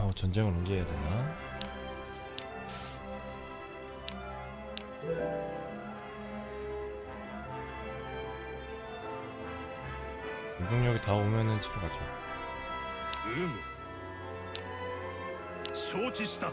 어, 전쟁을 옮겨야 되나? 공격력이 다 오면은 치러 가죠. 음. 소지시다.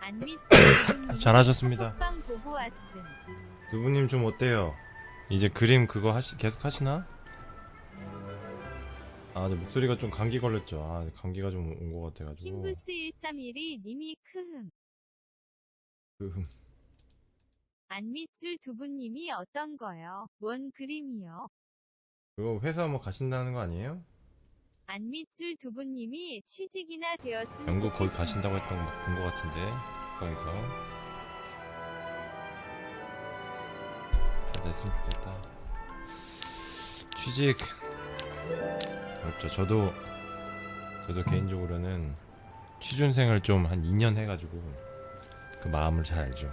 잘하셨습니다. 보고 왔음. 두부님 좀 어때요? 이제 그림 그거 하시 계속 하시나? 아, 저 목소리가 좀 감기 걸렸죠. 아, 감기가 좀 온 것 같아가지고. 킹부스 131이 님이 크흠. 그, 안밑줄 두부님이 어떤 거요? 뭔 그림이요? 그거 회사 뭐 가신다는 거 아니에요? 안밑줄 두부님이 취직이나 되었으면 영국 거기. 가신다고 했던 거본것 같은데 톡방에서. 잘 됐으면 좋겠다. 취직. 그렇죠. 저도 저도 개인적으로는 취준생을 좀 한 2년 해가지고 그 마음을 잘 알죠.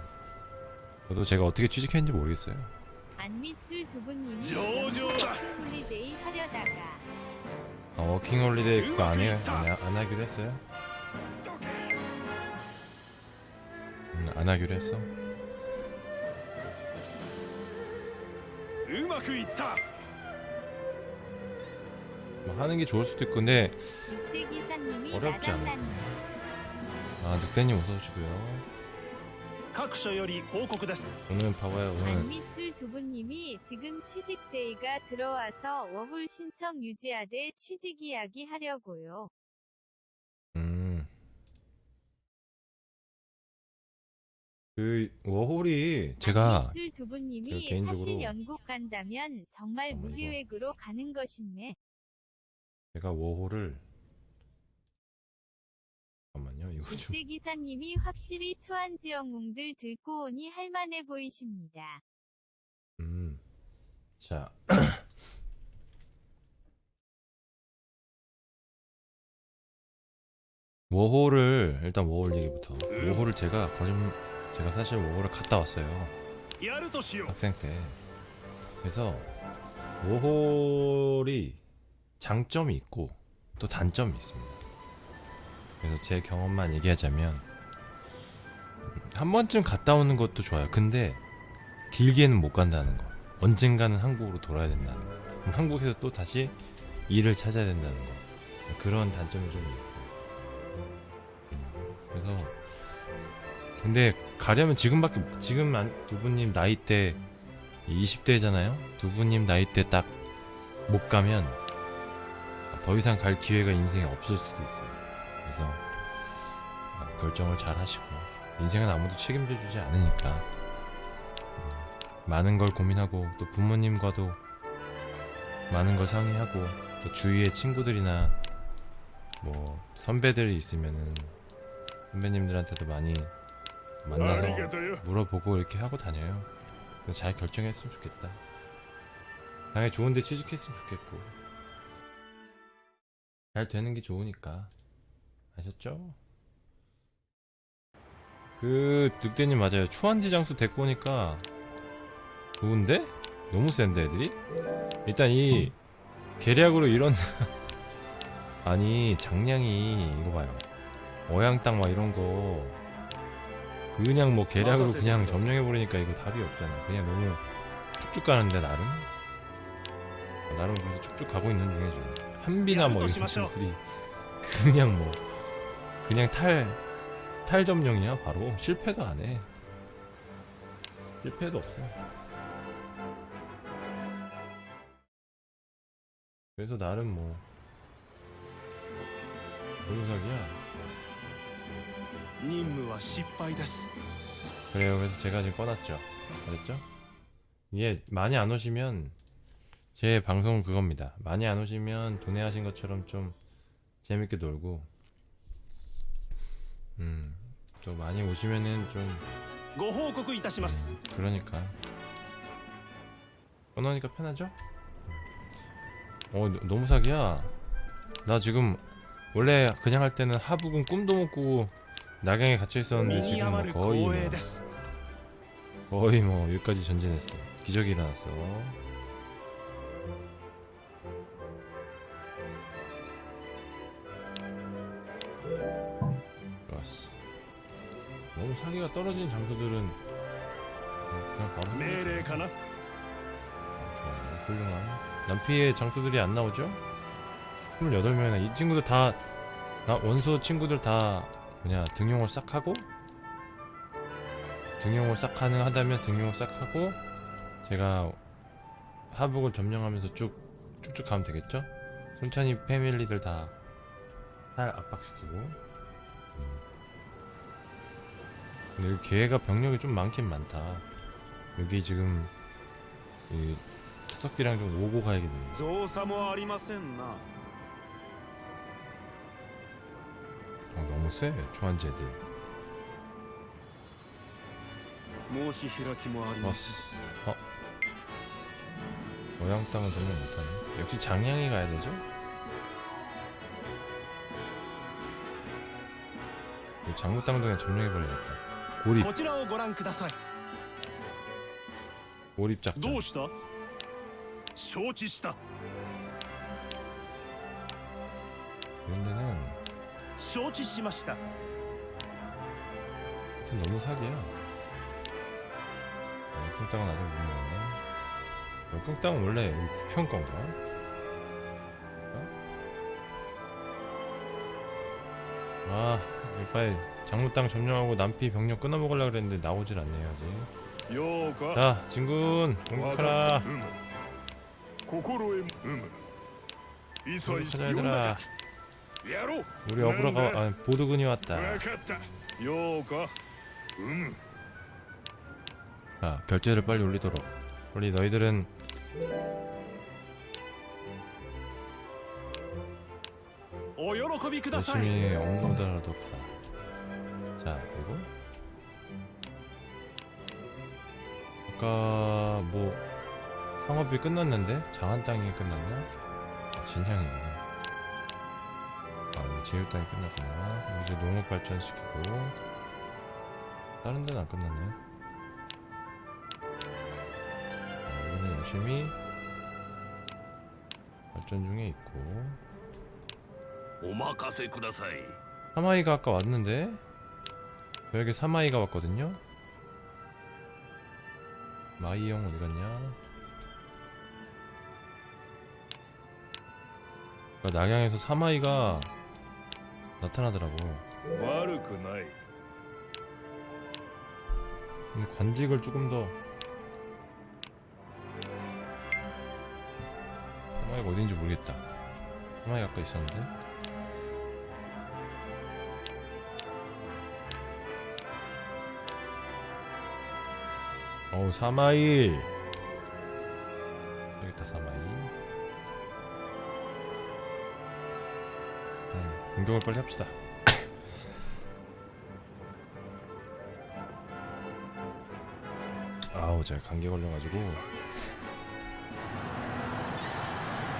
저도 제가 어떻게 취직했는지 모르겠어요. 안밑줄 두부님이 저저다. 홀리데이 하려다가 어, 워킹 홀리데이 그거 안, 해, 안, 안 하기로 했어요? 음, 안 하기로 했어? 뭐 하는 게 좋을 수도 있고 근데 어렵지 않아요 아 늑대님 어서오시고요. 各所より報告です 오늘 봐봐요 오늘 안밑줄 두부님이 지금 취직 제의가 들어와서 워홀 신청 유지하되 취직 이야기 하려고요. 음. 그 워홀이 제가 안밑줄 두부님이 제가 개인적으로- 사실 영국 간다면 정말 어머, 이거. 무계획으로 가는 것임매. 제가 워홀을 국세 기사님이 확실히 수안 지역 웅들 듣고 오니 할만해 보이십니다. 음, 자. 워홀을 일단 워홀 얘기부터. 음. 워홀을 제가 거짓 제가 사실 워홀을 갔다 왔어요. 학생 때. 그래서 워홀이 장점이 있고 또 단점이 있습니다. 그래서 제 경험만 얘기하자면 음, 한 번쯤 갔다 오는 것도 좋아요. 근데 길게는 못 간다는 거. 언젠가는 한국으로 돌아야 된다는 거. 그럼 한국에서 또 다시 일을 찾아야 된다는 거. 그런 단점이 좀 있고. 그래서 근데 가려면 지금밖에 지금 안- 두부님 나이 때 20대잖아요. 두부님 나이 때 딱 못 가면 더 이상 갈 기회가 인생에 없을 수도 있어요. 그래서 결정을 잘 하시고 인생은 아무도 책임져 주지 않으니까 많은 걸 고민하고 또 부모님과도 많은 걸 상의하고 또 주위에 친구들이나 뭐 선배들이 있으면은 선배님들한테도 많이 만나서 물어보고 이렇게 하고 다녀요. 잘 결정했으면 좋겠다. 당연히 좋은데 취직했으면 좋겠고. 잘 되는 게 좋으니까. 아셨죠? 그, 늑대님 맞아요. 초안지 장수 데리고 오니까 좋은데? 너무 센데, 애들이? 일단 이, 계략으로 이런, 아니, 장량이, 이거 봐요. 어양 땅 막 이런 거, 그냥 뭐 계략으로 그냥 점령해버리니까 이거 답이 없잖아. 그냥 너무 쭉쭉 가는데 나름 나름 그래서 쭉쭉 가고 있는 중이죠. 한비나 뭐 이런 친구들이 그냥 뭐 그냥 탈, 탈 점령이야 바로. 실패도 안해. 실패도 없어. 그래서 나름 뭐 노무사기야. 그래요. 그래서 제가 지금 꺼놨죠. 알았죠? 예 많이 안 오시면 제 방송 그겁니다. 많이 안 오시면 돈에 하신 것처럼 좀 재밌게 놀고 음, 또 많이 오시면은 좀. 고호국 이타시마스. 그러니까. 원하니까 편하죠? 어, 너무 사기야. 나 지금 원래 그냥 할 때는 하부군 꿈도 못 꾸고 낙양에 갇혀 있었는데 지금 뭐 거의 뭐, 거의 뭐 여기까지 전진했어. 기적이 일어났어. 너무 사기가 떨어지는 장소들은 그냥 바로 내래 가나? 훌륭한 남피의 장소들이 안 나오죠? 28명이나 이 친구들 다 나 원소 친구들 다 뭐냐 등용을 싹 하고 등용을 싹 가능하다면 등용을 싹 하고 제가 하북을 점령하면서 쭉 쭉쭉 가면 되겠죠? 손찬이 패밀리들 다 살 압박시키고 근데 여기 개가 병력이 좀 많긴 많다. 여기 지금 이 투석기랑 좀 오고 가야겠네. 어, 너무 세 초안제들. 왔어? 어? 모양 땅은 전혀 못하네. 역시 장양이 가야 되죠? 장무 땅동에 점령해버려야겠다. 고립, こちらをご覧ください 고립 작전. どうした承知した 이런 데는 承知しました 좀 너무 사기야. 역경 땅은 아직 못 먹었네. 역경 땅은 원래 우리 부평 건가? 어? 아, 이거 빨리 장무 땅 점령하고 남피 병력 끊어먹으려고 그랬는데 나오질 않네요 아직. 자 진군 공격하라. 공격하자 얘들아 우리 어그로가 아, 보드군이 왔다. 자 결제를 빨리 올리도록. 우리 너희들은 열심히 업로드하도록 하라 자 그리고 아까 뭐 상업이 끝났는데? 장한 땅이 끝났나? 아, 진상이구나 아 이거 제일 땅이 끝났구나. 이제 농업 발전시키고 다른 데는 안 끝났네. 아, 이거는 열심히 발전 중에 있고. 오마카세 쿠다사이. 하마이가 아까 왔는데? 저에게 사마이가 왔거든요? 마이 형 어디갔냐? 그러니까 낙양에서 사마이가 나타나더라고. 근데 음, 관직을 조금 더. 사마이가 어딘지 모르겠다. 사마이가 아까 있었는데. 어우 사마이 여기 있다 사마이 일단 공격을 빨리 합시다. 아우 제가 감기 걸려가지고.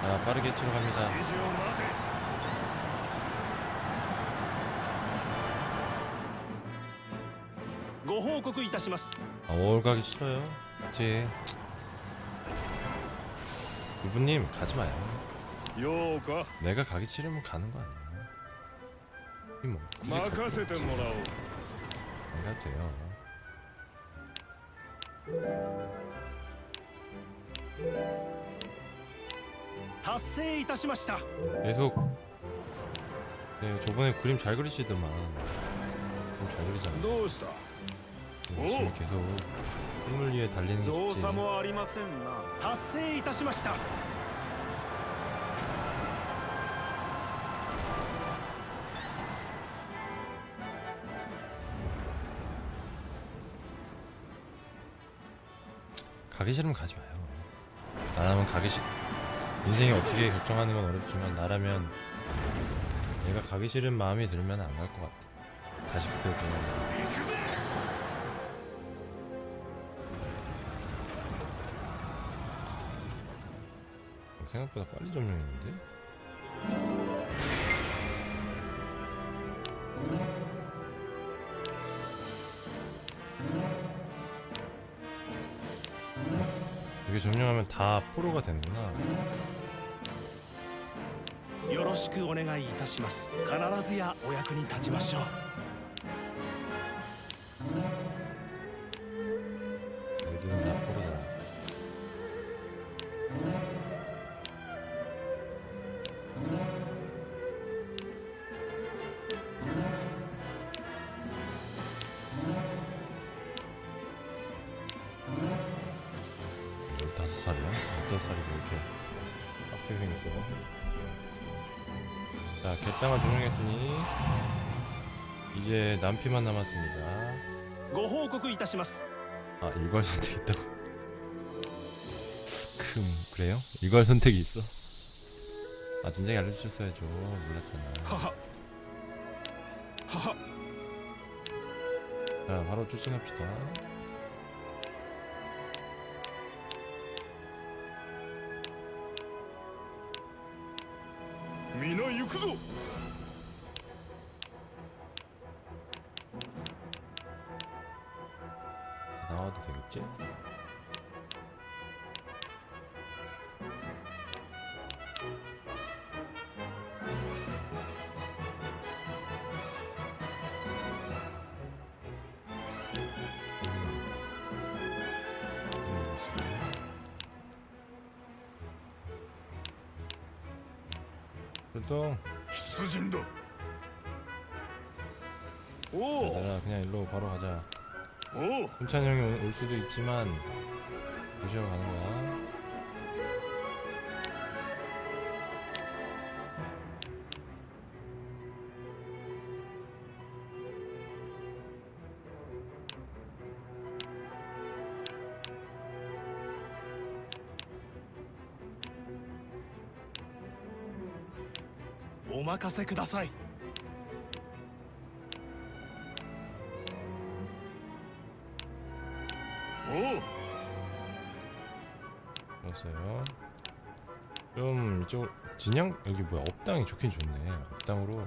아 빠르게 치러 갑니다 します 아, 월 가기 싫어요. 제 이분님 가지 마요. ようか 내가 가기 싫으면 가는 거 아니야. 이 뭐, 굳이 갈 任せて 필요 もらおう 없지. 안 가도 돼요. 네, 達成いたしました 계속 네, 저번에 그림 잘 그리시더만. 그림 잘 그리잖아. どうした 지금 계속 꿈을 위에 달리는 숙제 가기 싫으면 가지 마요. 나라면 가기 싫 인생이 어떻게 결정하는 건 어렵지만 나라면 내가 가기 싫은 마음이 들면 안 갈 것 같아. 다시 그때로 돌아가 생각보다 빨리 점령했는데? 이게 점령하면 다 포로가 되는구나. よろしくお願いいたします必ずやお役に立ちましょう 남피만 남았습니다. 아 일괄 선택 있다고? 금 그래요? 일괄 선택이 있어? 아 진작에 알려주셨어야죠. 몰랐잖아. 자 바로 출진합시다. 있지? 보통 수진도 오! 그냥 일로 바로 가자 おお 훈찬 형이 올- 올 수도 있지만 무시하고 가는 거야. 오 お任せください 이쪽 진양 여기 뭐야 업당이 좋긴 좋네. 업당으로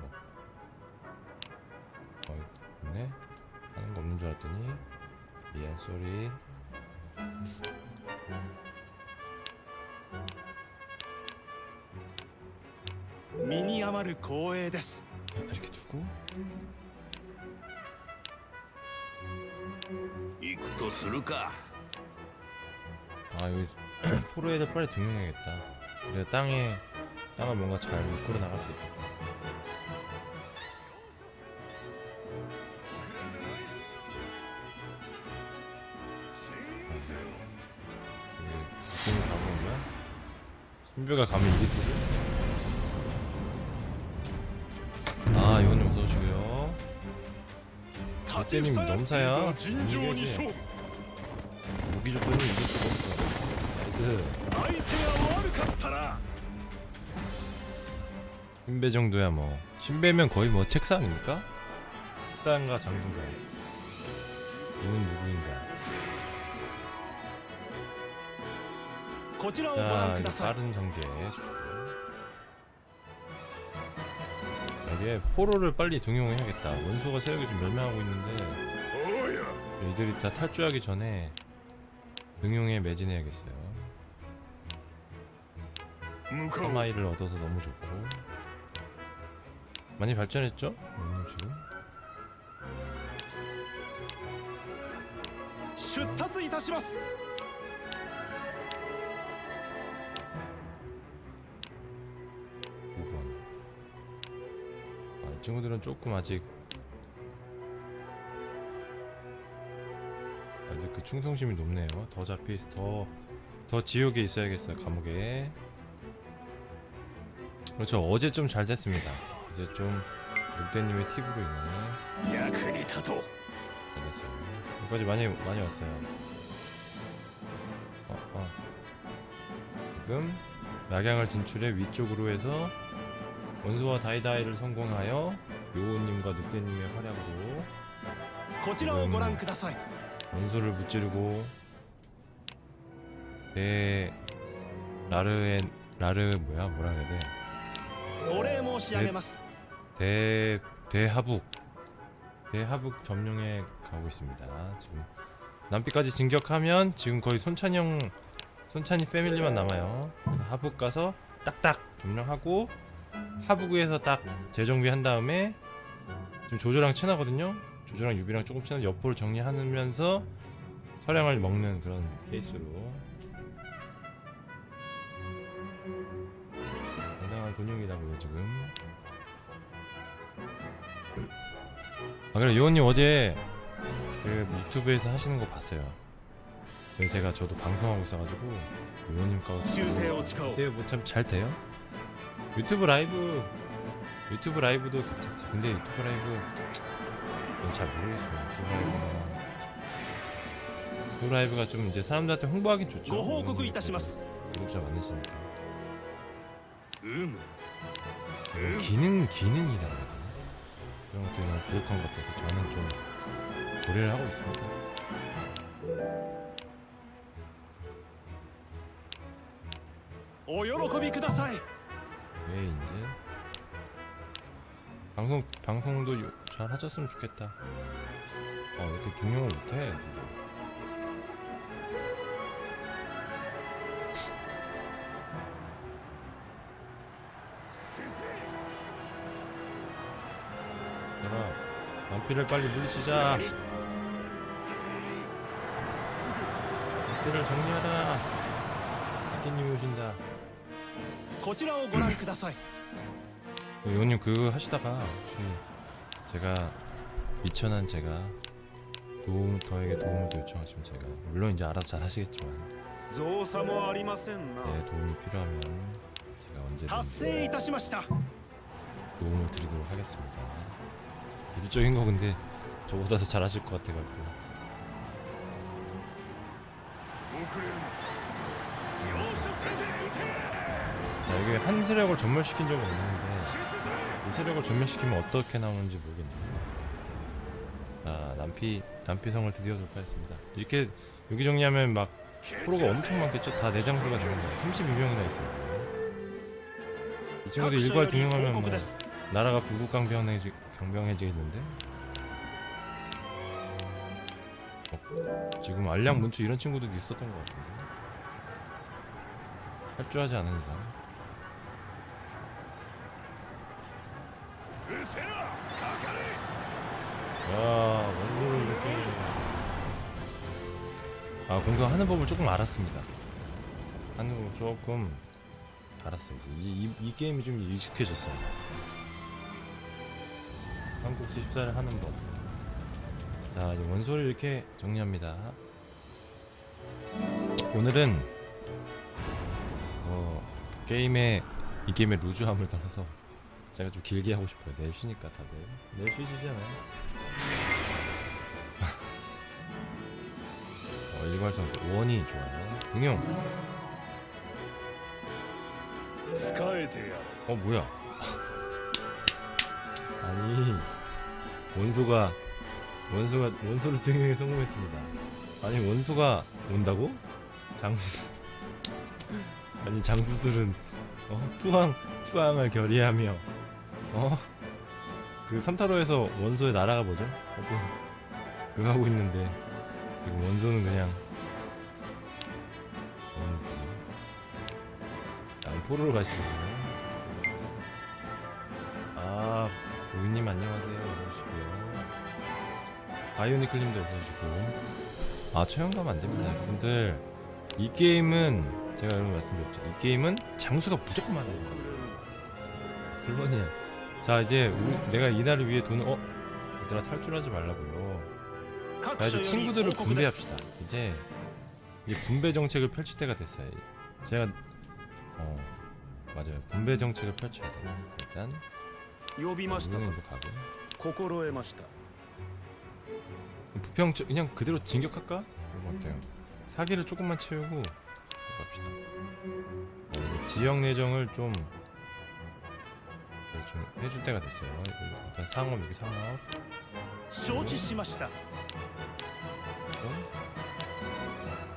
어 좋네. 하는 거 없는 줄 알았더니 미안 쏘리. 身に余る光栄です 아, 이렇게 두고 行くとするか 아 여기 포로에다 빨리 등용해야겠다. 그래 땅에 땅을 뭔가 잘 이끌어 나갈 수 있다. 지금 가는 거야? 신비가 가면 이리 되죠? 아 이건 무서워지고요. 다재님 아, 넘사야? 무기 조건이 이길 수가 없어. 나이스. 신배 정도야 뭐. 신배면 거의 뭐 책상입니까? 책상과 장군가 이는 누구인가? 자 이제 빠른 전개 여기에 포로를 빨리 등용해야겠다. 원소가 세력이 좀 멸망하고 있는데 이들이 다 탈주하기 전에 등용에 매진해야겠어요. 사마이를 얻어서 너무 좋고. 많이 발전했죠? 음, 지금. 아, 이 친구들은 조금 아직 아직 그 충성심이 높네요. 더 잡히 더, 더 지옥에 있어야겠어요 감옥에. 그렇죠. 어제 좀 잘 됐습니다. 이제 좀 늑대님의 팁으로 인해 야근이 타도. 알겠어요. 여기까지 많이 많이 왔어요. 어, 어. 지금 낙양을 진출해 위쪽으로 해서 원수와 다이다이를 성공하여 요호님과 늑대님의 활약으로 원수를 무찌르고 대 라르엔 라르 뭐야? 뭐라 해야 돼? 대, 대 대하북 대하북 점령에 가고 있습니다. 지금 남비까지 진격하면 지금 거의 손찬이 형 손찬이 패밀리만 남아요. 하북 가서 딱딱 점령하고 하북에서 딱 재정비한 다음에 지금 조조랑 친하거든요. 조조랑 유비랑 조금 친한 여포를 정리하면서 서량을 먹는 그런 케이스로 상당한 근육이라고요 지금. 아 그래 요원님 어제 그 유튜브에서 하시는 거 봤어요. 제가 저도 방송하고 있어가지고 요원님 거고 그때 뭐참 잘 돼요? 유튜브 라이브. 유튜브 라이브도 괜찮죠. 근데 유튜브 라이브 잘 모르겠어요. 유튜브 라이브는. 유튜브 라이브가 좀 이제 사람들한테 홍보하긴 좋죠. 구독자 많으시니까. 어, 기능 기능이다 이런 것들이 너무 부족한 것 같아서 저는 좀 고려를 하고 있습니다. 오요로코비 쿠다사이. 네 이제? 방송 방송도 잘 하셨으면 좋겠다. 어 이렇게 동영을 못해 비를 빨리 물리치자. 비를 정리하라 아끼님이 오신다. 요님 그, 그 하시다가 제가 미천한 제가 도움 저에게 도움을 요청하시면 제가 물론 이제 알아서 잘 하시겠지만 예 도움이 필요하면 제가 언제든지 도움을 드리도록 하겠습니다. 이쪽인 거 근데 저보다 더 잘하실 것 같아가지고. 자, 이게 한 세력을 전멸시킨 적은 없는데 이 세력을 전멸시키면 어떻게 나오는지 모르겠네요 아 남피 남피성을 드디어 돌파했습니다. 이렇게 여기 정리하면 막 프로가 엄청 많겠죠? 다 네 내장소가 되는 거예요. 32명이나 있어요 이 친구들 일괄 등용하면 뭐 나라가 구국강변해지 장병해지겠는데? 어, 지금 알량 문추 이런 친구들도 있었던 것 같은데? 탈주하지 않은 이상. 야 원고를 이렇게 아 공격하는 법을 조금 알았습니다. 하는 법 조금 알았어요. 이제 이, 이, 이 게임이 좀 익숙해졌어요. 한국 집사를 하는 법. 자, 이제 원소를 이렇게 정리합니다. 오늘은 어, 게임의 이 게임의 루즈함을 떠나서 제가 좀 길게 하고 싶어요. 내일 쉬니까 다들 내일 쉬시잖아요. 어, 일괄성 원이 좋아요. 동영. 어 뭐야? 아니 원소가 원소가 원소를 등용에 성공했습니다. 아니 원소가 온다고? 장수 아니 장수들은 어 투항 투항을 결의하며 어그 삼타로에서 원소의 나라가 뭐죠? 하여튼 그거 하고 있는데 지금 원소는 그냥 뭐지? 양포를 가시거든요. 우이님 안녕하세요. 어서오시고요. 아이오니클님도 어서오시고. 아, 처형감 안됩니다. 여러분들. 이 게임은, 제가 여러분 말씀드렸죠. 이 게임은 장수가 무조건 맞아야 된다. 물론이야. 자, 이제, 우리, 내가 이날을 위해 돈을, 어? 얘들아, 탈출하지 말라고요. 자, 이제 친구들을 분배합시다. 이제, 이제 분배 정책을 펼칠 때가 됐어요. 제가, 어, 맞아요. 분배 정책을 펼쳐야 돼요. 일단, 呼びました 여기는 또 가고. 心得ました 부평 저- 그냥 그대로 진격할까? 그런 것 같아요. 사기를 조금만 채우고 갑시다. 어, 지역 내정을 좀, 네, 좀 해줄 때가 됐어요. 이거 일단 상업 여기 상업 承知しました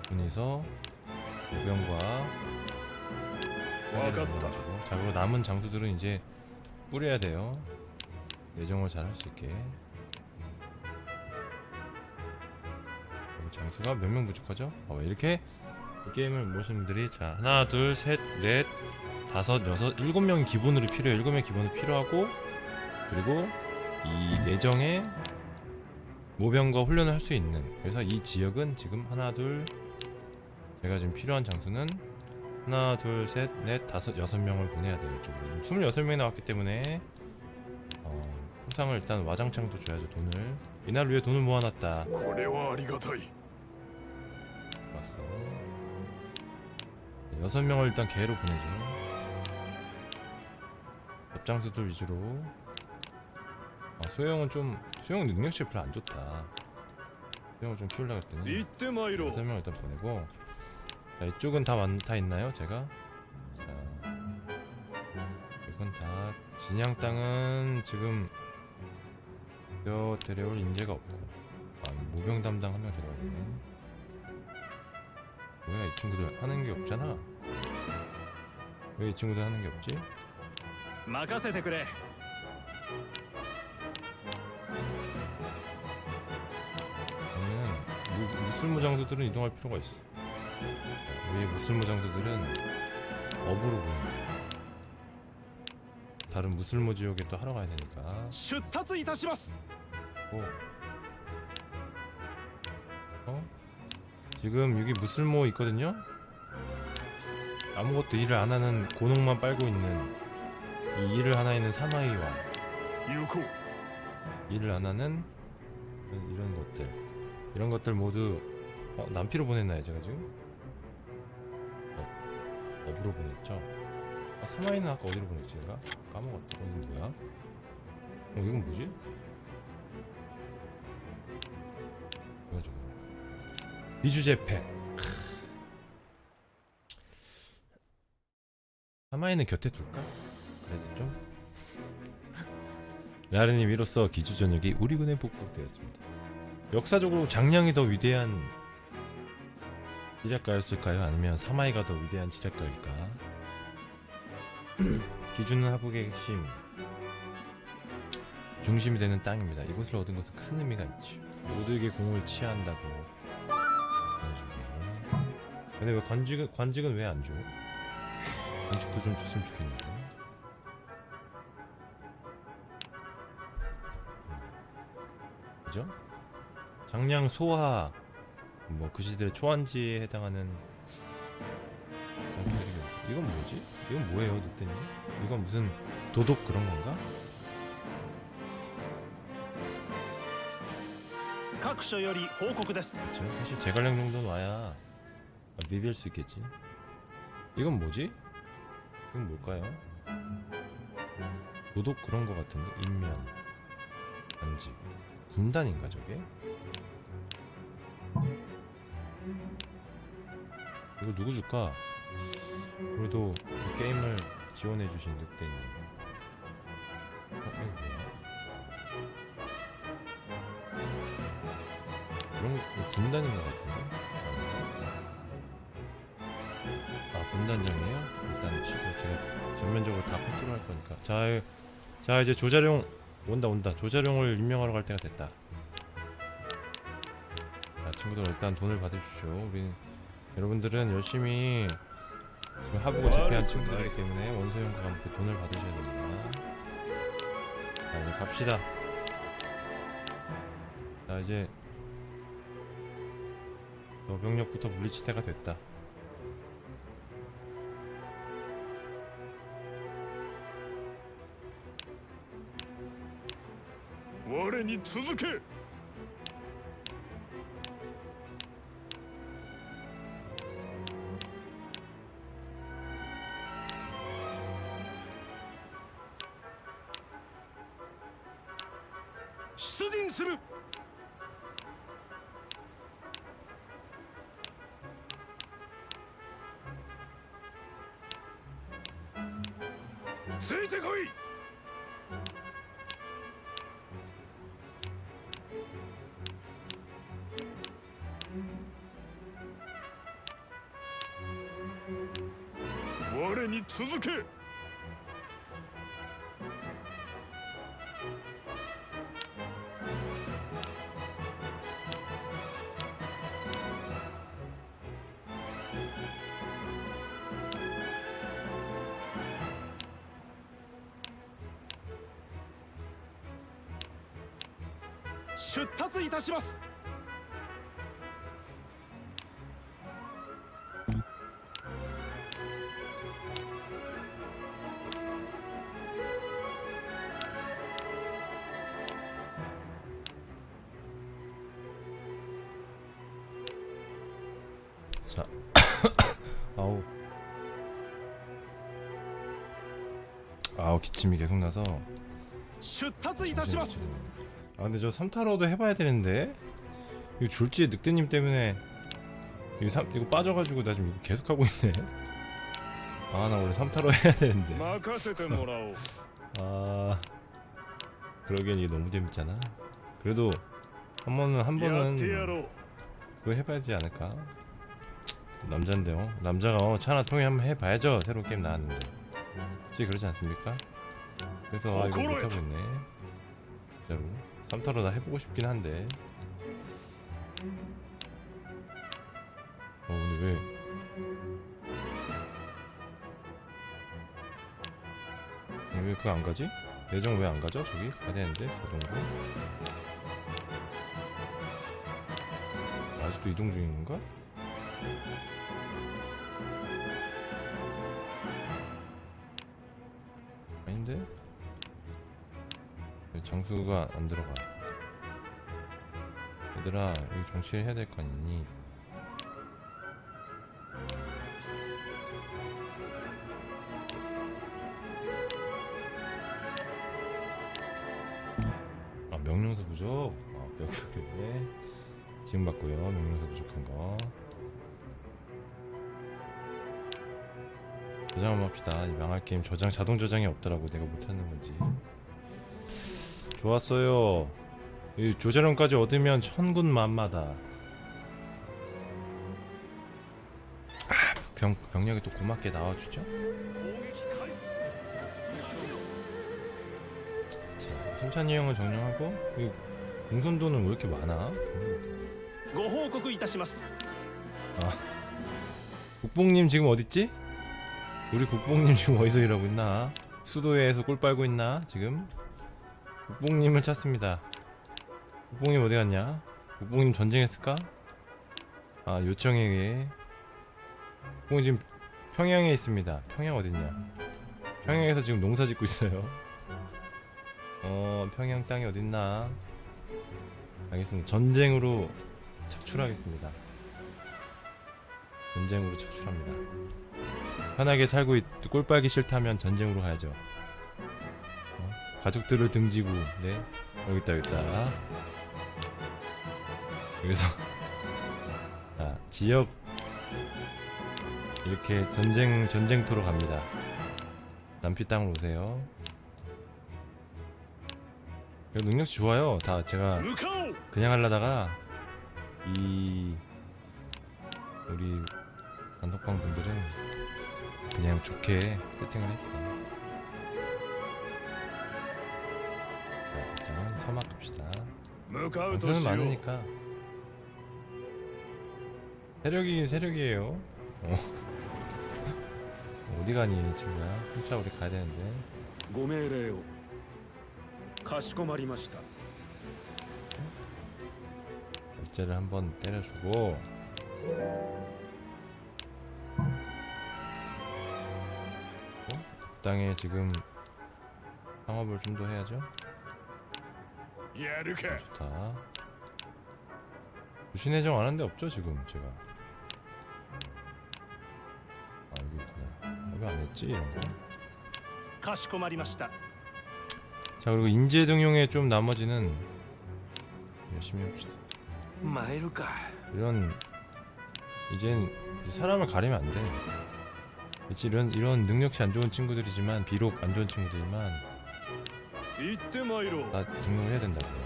분이서 요병과 わかっ 가지고 た 자 그리고 남은 장수들은 이제 뿌려야 돼요. 내정을 잘 할 수 있게. 장수가 몇 명 부족하죠? 어, 이렇게 이 게임을 모르시는 분들이 자 하나 둘 셋 넷 다섯 여섯 일곱 명이 기본으로 필요해요. 일곱 명이 기본으로 필요하고 그리고 이 내정에 모병과 훈련을 할 수 있는 그래서 이 지역은 지금 하나 둘 제가 지금 필요한 장수는 하나 둘셋넷 다섯 여섯 명을 보내야 되겠죠. 26명이 나왔기 때문에 어, 포상을 일단 와장창도 줘야죠 돈을. 이날 위해 돈을 모아놨다. 왔어. 여섯 명을 일단 개로 보내죠. 업장수들 위주로. 아, 소영은 좀 소영 능력치 별로 안 좋다. 소영을 좀 키우려고 했더니 여섯 명을 일단 보내고. 자, 이쪽은 다, 만, 다 있나요? 제가? 자, 이건 다 진양 땅은 지금 여 데려올 인재가 없고 아, 무병 담당 한 명 들어가 있네 뭐야 이 친구들 하는 게 없잖아 왜 이 친구들 하는 게 없지? 마카세테 그래 그러면 무술무장수들은 이동할 필요가 있어 우리 무술무장수들은 업으로 보입니다 다른 무술무 지역에 또 하러 가야 되니까 슈타츠 이타시마스! 어? 지금 여기 무술모 있거든요? 아무것도 일을 안하는 고농만 빨고 있는 이 일을 하나 있는 사나이와 일을 안하는 이런 것들 이런 것들 모두 어? 남피로 보냈나요 제가 지금? 어, 업으로 보냈죠? 아, 사마이는 아까 어디로 보냈지 제가? 까먹었다 어, 이건 뭐야? 어 이건 뭐지? 뭐야 저거 비주제패 사마이는 곁에 둘까? 그래도 좀 라르님 이로써 기주 전역이 우리 군에 복속되었습니다. 역사적으로 장량이 더 위대한 지략가였을까요? 아니면 사마이가 더 위대한 지략가일까? 기주는 하국의 핵심 중심이 되는 땅입니다. 이곳을 얻은 것은 큰 의미가 있죠. 모두에게 공을 치한다고. 근데 왜 관직은 관직은 왜 안 줘? 관직도 좀 줬으면 좋겠는데. 그죠? 장량 소하 뭐 그 시대의 초한지에 해당하는 이건 뭐지? 이건 뭐예요, 늑대님? 이건 무슨 도덕 그런 건가? 各所より報告です 그렇죠. 사실 제갈량 정도는 와야 비빌 수 있겠지. 이건 뭐지? 이건 뭘까요? 도덕 그런 거 같은데 인면 반지 군단인가 저게? 이거 누구 줄까? 그래도 이 게임을 지원해주신 늑대님. 어? 그런 거 군단인 것 같은데? 아 군단장이에요? 일단 취소 제가 전면적으로 다 컨트롤 할 거니까 자, 자 이제 조자룡 온다 온다 조자룡을 임명하러 갈 때가 됐다 자 친구들 일단 돈을 받으십시오 우리 여러분들은 열심히 그 하부고 재패한 친구들이기 때문에 원소형과 함께 돈을 받으셔야 됩니다. 자 이제 갑시다. 자 이제 노병력부터 물리칠 때가 됐다. 워렌이 続け我に続け。たします자 아우 아우 기침이 계속 나서 出立いたします 아 근데 저 3타로도 해봐야 되는데. 이거 졸지에 늑대님 때문에. 이거, 3, 이거 빠져가지고 나 지금 계속하고 있네. 아 나 원래 3타로 해야 되는데. 아 그러기엔 이게 너무 재밌잖아. 그래도 한 번은 한 번은 그거 해봐야지 않을까? 남잔데요 어? 남자가 어, 차나 통해 한번 해봐야죠 새로운 게임 나왔는데. 혹시 그렇지 않습니까? 그래서 아 이거 못하고 있네. 진짜로. 삼타로 나 해보고 싶긴 한데 어 근데 왜 왜 그거 안 가지? 내정 왜 안 가죠? 저기 가야 되는데 저 정도 아직도 이동 중인 건가? 아닌데? 왜 장수가 안 들어가 얘들아 여기 정치를 해야 될 거 아니니? 아 명령서 부족? 아 오케이 오케이 오케이 지금 받고요 명령서 부족한 거. 저장 한번 합시다. 이 망할 게임 저장 자동 저장이 없더라고. 내가 못하는 건지 좋았어요 이 조재론까지 얻으면 천군 만마다 아, 병, 병력이 또 고맙게 나와주죠 자, 순찬이 형을 정령하고 공선도는 왜 이렇게 많아? 아 국뽕님 지금 어딨지? 우리 국뽕님 지금 어디서 일하고 있나? 수도에서 꿀 빨고 있나? 지금? 국뽕님을 찾습니다. 국뽕님 어디 갔냐? 국뽕님 전쟁했을까? 아 요청에 의해 국뽕이 지금 평양에 있습니다. 평양 어딨냐? 평양에서 지금 농사 짓고 있어요. 어 평양 땅이 어딨나? 알겠습니다. 전쟁으로 착출하겠습니다. 전쟁으로 착출합니다. 편하게 살고 있, 꼴 빨기 싫다면 전쟁으로 가야죠. 가족들을 등지고 네. 여기 있다 여기 있다. 여기서 아, 지역. 이렇게 전쟁 전쟁터로 갑니다. 남피 땅으로 오세요. 이거 능력치 좋아요. 다 제가 그냥 하려다가 이 우리 단독방 분들은 그냥 좋게 세팅을 했어 섬아 둡시다. 영상은 많으니까. 세력이 세력이에요. 어. 어디 가니 친구야? 혼자 우리 가야 되는데. 고메레오. 가시고마리마시다. 결제를 한번 때려주고. 어? 땅에 지금 상업을 좀 더 해야죠? 예, 이렇게. 좋다. 부신 해정 안 한 데 없죠, 지금 제가. 아, 여기 있구나. 여기 안 했지, 이런 거. 자, 그리고 인재 등용에 좀 나머지는 열심히 해봅시다. 마이루카. 이런 이젠 사람을 가리면 안 돼. 그치, 이런, 이런 능력치 안 좋은 친구들이지만, 비록 안 좋은 친구들이지만, 나 아, 등록을 해야 된다고요.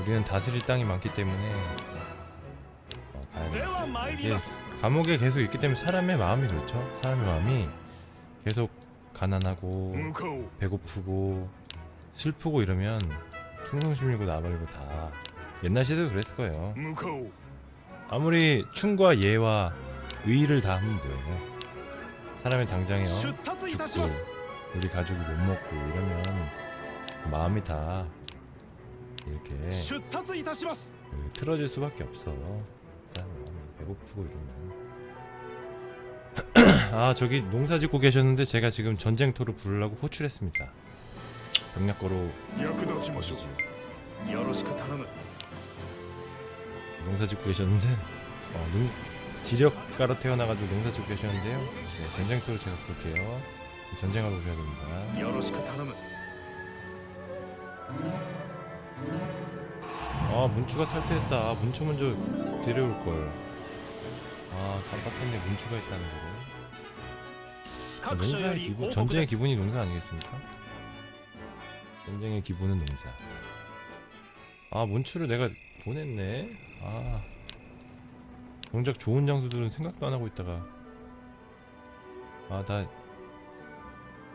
우리는 다스릴 땅이 많기 때문에 어, 가야 돼. 이게 감옥에 계속 있기 때문에 사람의 마음이 그렇죠. 사람의 마음이 계속 가난하고 배고프고 슬프고 이러면 충성심이고 나발이고 다 옛날 시대도 그랬을 거예요. 아무리 충과 예와 의의를 다하면 뭐예요? 사람의 당장에 어, 죽고 우리 가족이 못 먹고 이러면 마음이 다 이렇게 틀어질 수밖에 없어. 배고프고 이러면. 아 저기 농사 짓고 계셨는데 제가 지금 전쟁터로 부르려고 호출했습니다. 병력거로. 농사 짓고 계셨는데? 어, 눈, 지력가로 태어나가지고 농사 짓고 계셨는데요. 네, 전쟁터로 제가 부를게요. 전쟁하러 오셔야 됩니다. 아 문추가 탈퇴했다. 아, 문추 먼저 데려올걸. 아 깜빡했네. 문추가 있다는 거를. 아, 농사의 기분 전쟁의 기분이 농사 아니겠습니까? 전쟁의 기분은 농사. 아 문추를 내가 보냈네. 아. 정작 좋은 장수들은 생각도 안하고 있다가. 아나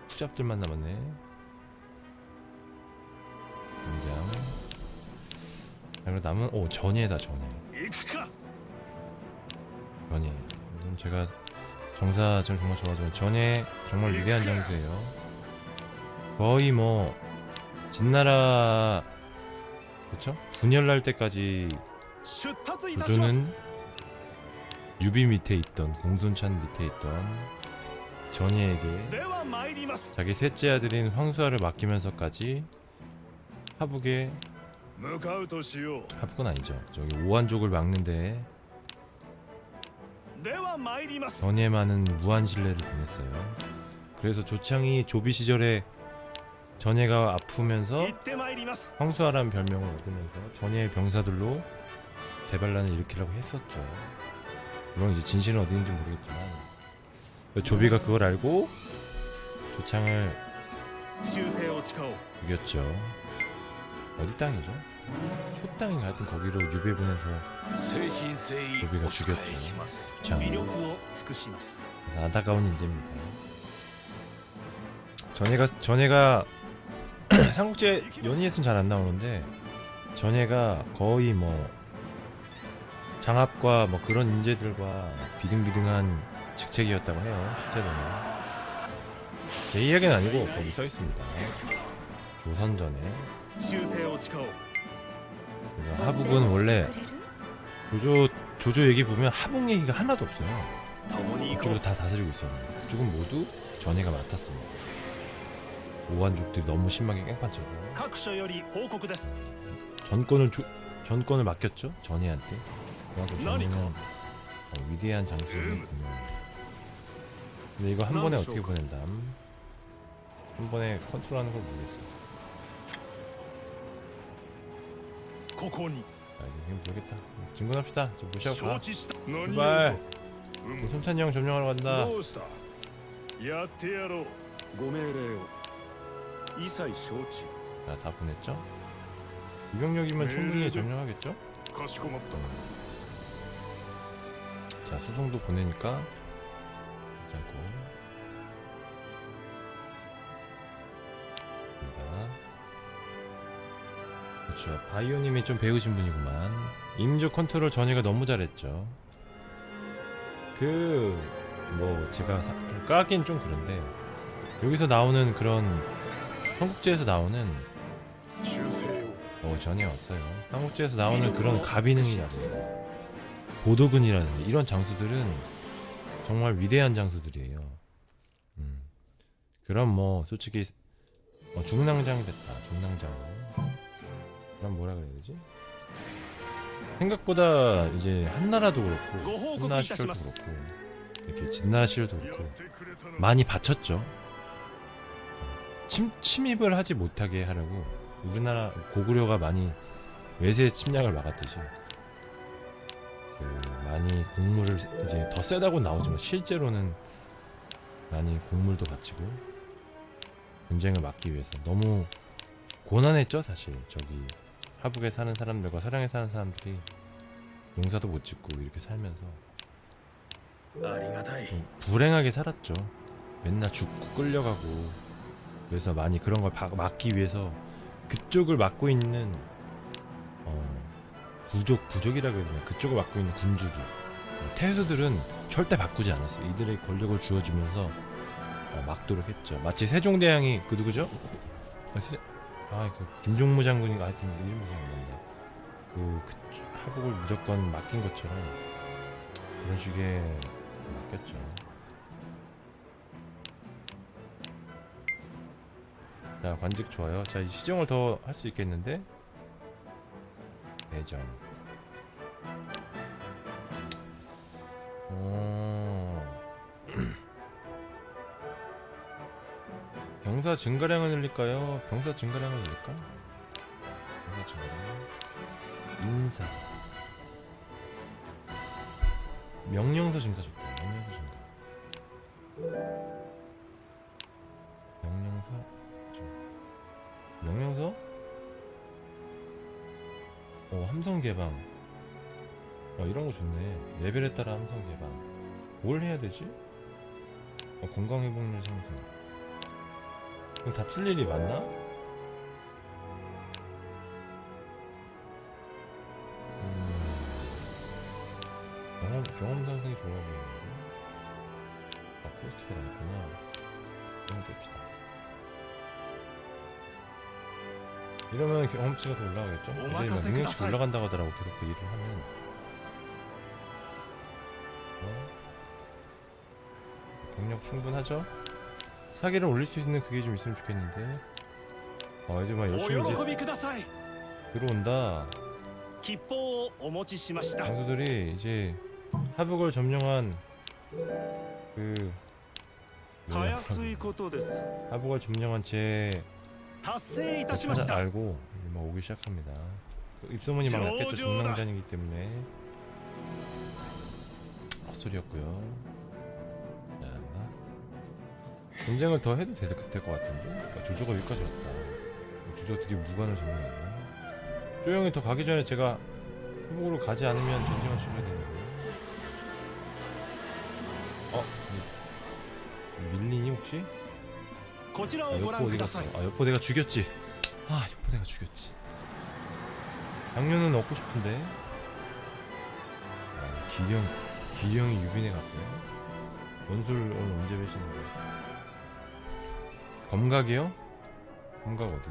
후잡들만 남았네. 등장. 그리고 남은 오 전예다 전예 전예 좀 제가 정사 전 정말 좋아하죠. 전예 정말 위대한 장수예요. 거의 뭐 진나라 그쵸? 분열날 때까지 조조는 유비 밑에 있던 공손찬 밑에 있던 전예에게 자기 셋째 아들인 황수아를 맡기면서까지 하북에. 하북은 아니죠. 저기 오한족을 막는데 전에 많은 무한신뢰를 보냈어요. 그래서 조창이 조비 시절에 전예가 아프면서 황수아라는 별명을 얻으면서 전예의 병사들로 대반란을 일으키라고 했었죠. 물론 이제 진실은 어디 있는지 모르겠지만. 조비가 그걸 알고 조창을 죽였죠. 어디 땅이죠? 초땅이 하여튼 거기로 유배 보내서 유배가 죽였죠. 그래서 안타까운 인재입니다. 전해가 전해가 삼국제 연희에선 잘 안 나오는데 전해가 거의 뭐 장압과 뭐 그런 인재들과 비등비등한 직책이었다고 해요 실제로는. 제 이야기는 아니고 거기 써있습니다. 조선전에. 하북은 원래 조조 조조 얘기 보면 하북 얘기가 하나도 없어요. 그쪽도 다 다스리고 있었는데 그쪽은 모두 전해가 맡았습니다. 오한족들이 너무 심하게 깽판쳐서 전권을 주, 전권을 맡겼죠 전해한테. 그만큼 전해는 어, 위대한 장수였군요. 근데 이거 한 번에 어떻게 보낸담? 한 번에 컨트롤하는 걸 모르겠어요. ここに 아 이제 힘 모르겠다. 진군합시다. 저 무시하고 가. 承知した何を 제발. うむ 손찬이 형 점령하러 간다. どうしたやってやろうご命令を一切承知 자, 다 보냈죠? 이병력이면 충분히 네, 네. 점령하겠죠? かしこまった자 수송도 보내니까 그렇죠. 바이오님이 좀 배우신 분이구만. 임조 컨트롤 전이가 너무 잘했죠. 그... 뭐 제가 사, 좀 까긴 좀 그런데 여기서 나오는 그런 한국제에서 나오는 어 전이 왔어요. 한국제에서 나오는 그런 가비능이라든지 보도근이라든지 이런 장수들은 정말 위대한 장수들이에요. 음. 그럼 뭐 솔직히 어, 중랑장이 됐다. 중랑장. 그럼 뭐라 그래야 되지? 생각보다 이제 한나라도 그렇고 한나라 시절도 그렇고 이렇게 진나시절도 그렇고 많이 바쳤죠. 침, 침입을 하지 못하게 하려고 우리나라 고구려가 많이 외세의 침략을 막았듯이 그 많이 국물을 이제 더 세다고 나오지만 실제로는 많이 국물도 바치고 전쟁을 막기 위해서 너무 고난했죠 사실. 저기 하북에 사는 사람들과 서양에 사는 사람들이 농사도 못 짓고 이렇게 살면서 불행하게 살았죠. 맨날 죽고 끌려가고 그래서 많이 그런 걸 막기 위해서 그쪽을 막고 있는 어, 부족 부족이라고 해야 되나? 그쪽을 막고 있는 군주들. 태수들은 절대 바꾸지 않았어요. 이들의 권력을 주어주면서 어, 막도록 했죠. 마치 세종대왕이 그 누구죠? 어, 아그 김종무 장군이 하여튼 이름이 기억 안 난다. 그, 그 하복을 무조건 맡긴 것처럼 그런 식의 맡겼죠. 자 관직 좋아요. 자이 시정을 더 할 수 있겠는데 대전. 어. 병사 증가량을 늘릴까요? 병사 증가량을 늘릴까? 병사 증가량. 인사. 명령서 증가 좋다. 명령서 증가. 명령서. 명령서? 어 함성 개방. 어 이런 거 좋네. 레벨에 따라 함성 개방. 뭘 해야 되지? 어, 건강 회복률 상승. 그럼 다틀 일이 맞나? 음, 경험, 경험 상승이 좋아 보이는데? 아, 포스트가 나있구나. 이런 거 뺍시다. 이러면 경험치가 더 올라가겠죠? 애들이 막 오마카세 능력치. 올라간다고 하더라고, 계속 그 일을 하면. 어? 병력 충분하죠? 사기를 올릴 수 있는 그게 좀 있으면 좋겠는데. 아 이제 막 열심히 이제 들어온다. 장수들이 이제 하북을 점령한 그 하북을 점령한 제 사실 알고 막 오기 시작합니다. 그 입소문이 막 났겠죠. 점령전이기 때문에. 헛소리였고요. 전쟁을 더 해도 될, 될것 같은데? 그러니까 조조가 여기까지 왔다 조조들이 무관을 점령했네 조용히 더 가기 전에 제가 회복으로 가지 않으면 전쟁을 치러야 되는데 어? 밀린이 혹시? 아, 여포 어디 갔어? 아 여포 내가 죽였지 아 여포 내가 죽였지 당뇨는 얻고 싶은데 아, 기령 기령이 유빈에 갔어요? 원술 오늘 언제 배시는 거야? 검각이요? 검각 어디?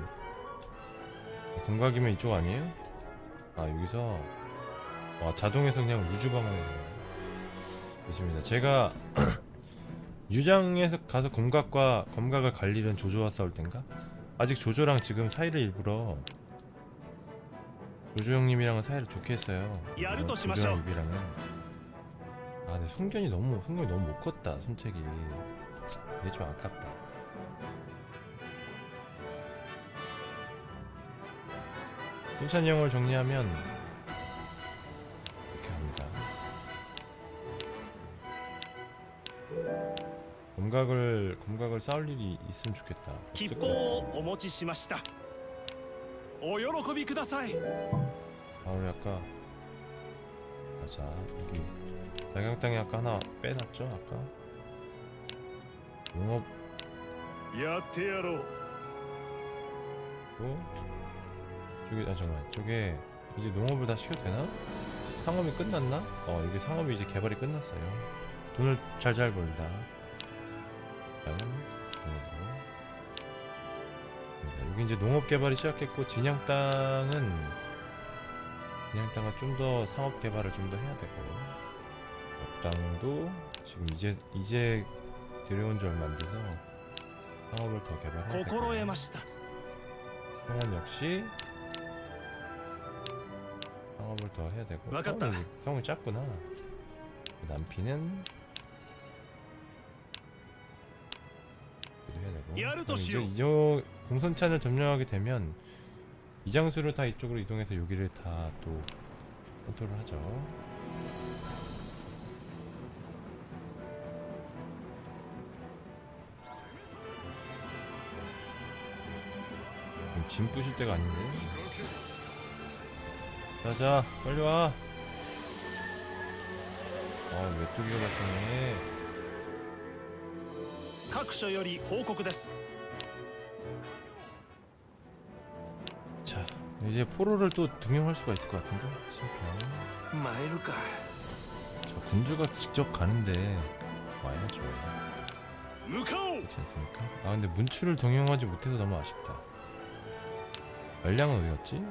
검각이면 이쪽 아니에요? 아, 여기서 와, 자동에서 그냥 우주 방어에 있습니다. 제가 유장에서 가서 검각과 검각을 갈 일은 조조와 싸울 땐가? 아직 조조랑 지금 사이를 일부러 조조 형님이랑은 사이를 좋게 했어요. 조조랑 시마쇼. 입이랑은 아 근데 손견이 너무 손견이 너무 못 컸다 손책이 이게 좀 아깝다. 풍찬 형을 정리하면 이렇게 합니다. 검각을 검각을 쌓을 일이 있으면 좋겠다. 기뻐 오모치시마시다. 오요로코비 쿠다사이. 바울이 아까 맞아 여기 날강땅에 아까 하나 빼놨죠 아까 농업 야테야로 또 저기 아 잠깐만. 저게 이제 농업을 다 시켜도 되나? 상업이 끝났나? 어 이게 상업이 이제 개발이 끝났어요. 돈을 잘잘 벌다. 여기 이제 농업 개발이 시작했고 진양 땅은 진양 땅은 좀 더 상업 개발을 좀 더 해야 되고 땅도 지금 이제 이제 들여온 지 얼마 안 돼서 상업을 더 개발해야 되고 상원 역시 상업을 더 해야 되고. 성을, 성이 작구나. 남피는 해야 되고. 이제 이저 공손찬을 점령하게 되면 이장수를 다 이쪽으로 이동해서 여기를 다 또 컨트롤 하죠. 짐 부실 때가 아닌데. 자자 빨리 와 아, 메뚜기가 발생해 各所より報告です 자 이제 포로를 또 등용할 수가 있을 것 같은데 심평 参るか 저 군주가 직접 가는데 와야죠 向かおう 그렇지 않습니까? 아 근데 문추를 등용하지 못해서 너무 아쉽다 말량은 어디 갔지?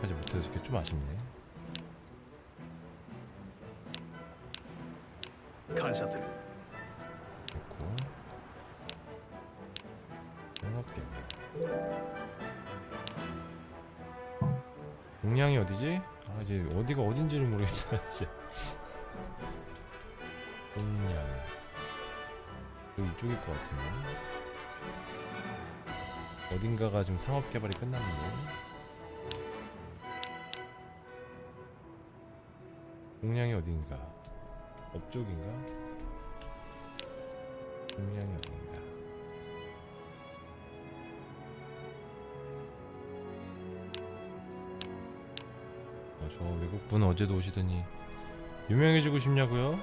하지 못해서 이게 좀 아쉽네. 간샷을 됐고. 해놨겠네. 공량이 어디지? 아 이제 어디가 어딘지를 모르겠다 진짜. 공량. 이쪽일 것 같은데. 어딘가가 지금 상업개발이 끝났는데. 공량이 어딘가? 업쪽인가? 공량이 어딘가? 아, 저 외국분 어제도 오시더니 유명해지고 싶냐고요?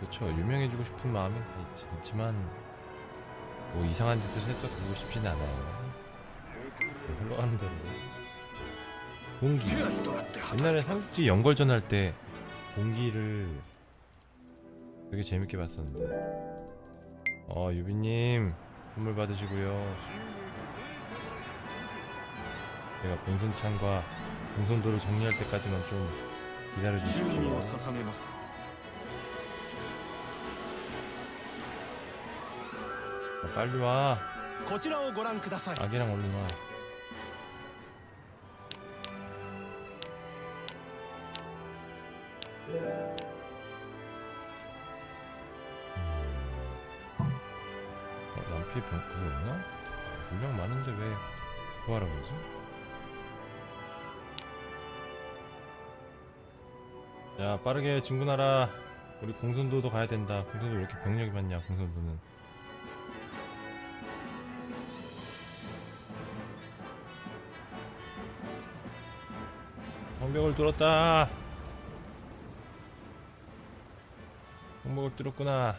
그쵸 유명해지고 싶은 마음이 다 있, 있지만 뭐 이상한 짓을 해도 그러고 싶진 않아요. 네, 흘러가는 대로 공기. 옛날에 삼국지 연걸전 할 때 공기를 되게 재밌게 봤었는데. 어 유비님 선물 받으시고요. 제가 봉선창과 봉선도를 정리할 때까지만 좀 기다려주십시오. 빨리 와. 아기랑 얼른 와. 빠르게 진군하라. 우리 공손도도 가야 된다. 공손도 왜 이렇게 병력이 많냐 공손도는. 성벽을 뚫었다. 성벽을 뚫었구나.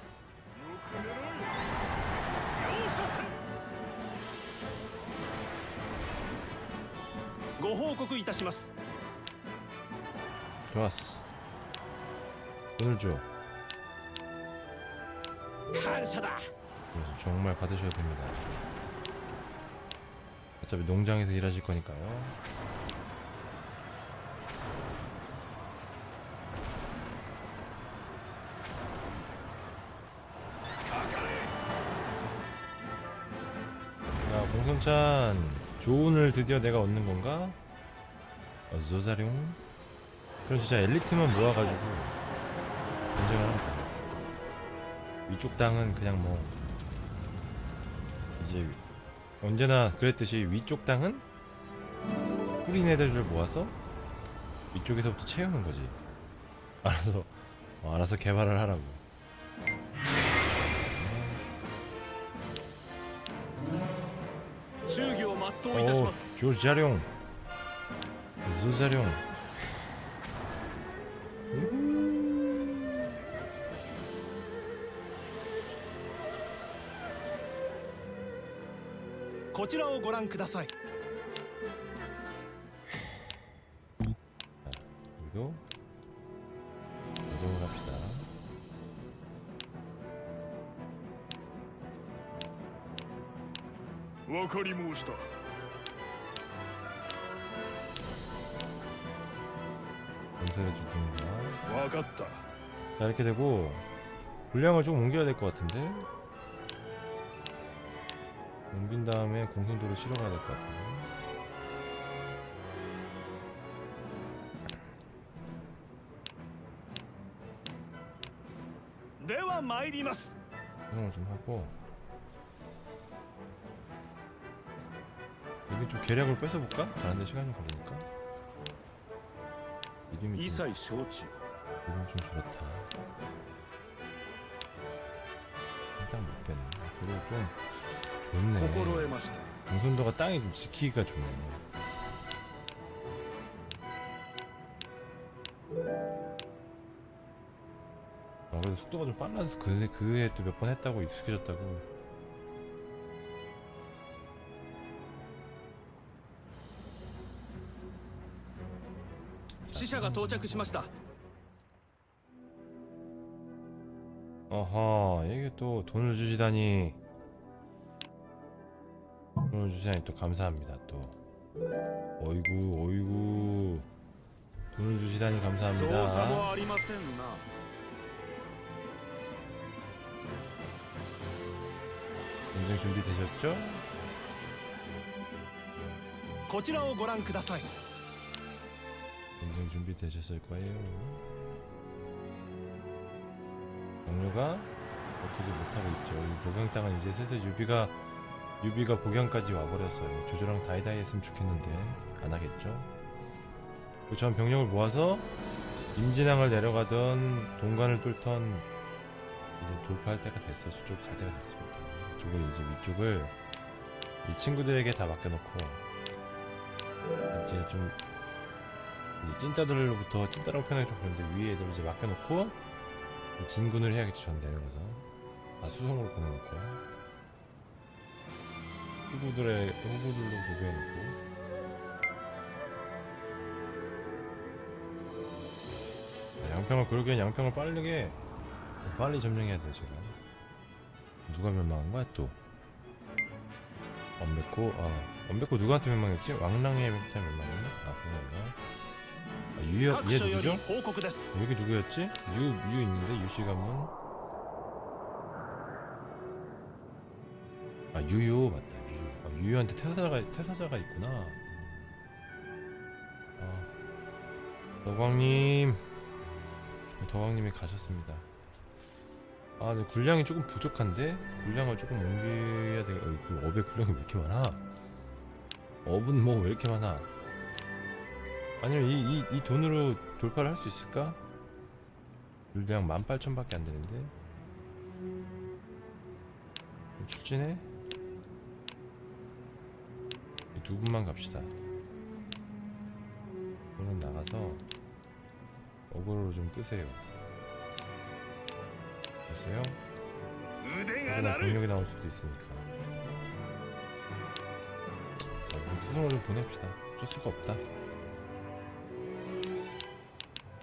좋았어. 돈을 줘 감사다. 정말 받으셔야 됩니다. 어차피 농장에서 일하실 거니까요. 야 공성찬 조언을 드디어 내가 얻는 건가? 어조사룡? 그럼 진짜 엘리트만 모아가지고. 전쟁을 하는 거예요. 위쪽 땅은 그냥 뭐 이제 언제나 그랬듯이 위쪽 땅은 뿌린 애들을 모아서 위쪽에서부터 채우는 거지. 알아서 어, 알아서 개발을 하라고. 오, 조자룡, 조자룡. ちらをご覧ください 여기도 이동을 합시다 分かり申した 건설해 주군가 分かった 자 이렇게 되고 분량을 좀 옮겨야 될 것 같은데 옮긴 다음에 공성도를 실어가야 될 것 같은데. 사용을 좀 하고. 여기 좀 계략을 뺏어볼까? 다른데 시간이 걸리니까. 이름이 좀, 이름이 좀 줄었다. 일단 못 뺐네. 그리고 좀 좋네. 心得ました 공선도가 땅에 좀 지키기가 좋네. 아, 그래도 속도가 좀 빨라서 그, 그해 또 몇 번 했다고 익숙해졌다고. 死者が到着しました 어허, 이게 또 돈을 주시다니. 돈을 주시다니 또 감사합니다, 또. 어이구, 어이구. 돈을 주시다니 操作 감사합니다. もありませんな 전쟁 준비되셨죠? こちらをご覧ください 전쟁 준비되셨을 거예요. 영료가 버티지 못하고 있죠. 이 복양 땅은 이제 슬슬 유비가 유비가 복양까지 와버렸어요. 조조랑 다이다이 했으면 좋겠는데 안 하겠죠. 그전 병력을 모아서 임진항을 내려가던 동관을 뚫던 이제 돌파할 때가 됐어요. 저쪽 갈 때가 됐습니다. 이쪽을 이제 위쪽을 이 친구들에게 다 맡겨놓고 이제 좀 이제 찐따들로부터 찐따라고 표현하기 좀 그런데 위에 애들 이제 맡겨놓고 이 진군을 해야겠지 전 내려가서 아 수송으로 보내놓고 후구들의 후구들도 구비해놓고. 아, 양평을 그렇게 양평을 빠르게 빨리 점령해야 돼 지금 누가 멸망한 거야 또? 엄백호? 아 엄백호 누구한테 멸망했지? 왕랑의 맹태 멸망했나? 아 그건가? 아, 유여 얘 누구죠? 여기 누구였지? 유 유 있는데 유씨 가문 아 유요 맞다. 유요 아, 유요한테 태사자가 태사자가 있구나. 아 덕왕님. 덕왕님이 가셨습니다. 아 근데 군량이 조금 부족한데? 군량을 조금 옮겨야 돼. 어, 그 업에 군량이 왜 이렇게 많아? 업은 뭐 왜 이렇게 많아? 아니면 이, 이, 이 돈으로 돌파를 할 수 있을까? 물량 18,000밖에 안 되는데? 출진해? 두 군만 갑시다. 오늘 나가서 어그로로 좀 끄세요. 됐어요? 하지만 공력이 나올 수도 있으니까. 자 그럼 수송을 좀 보냅시다. 쩔 수가 없다.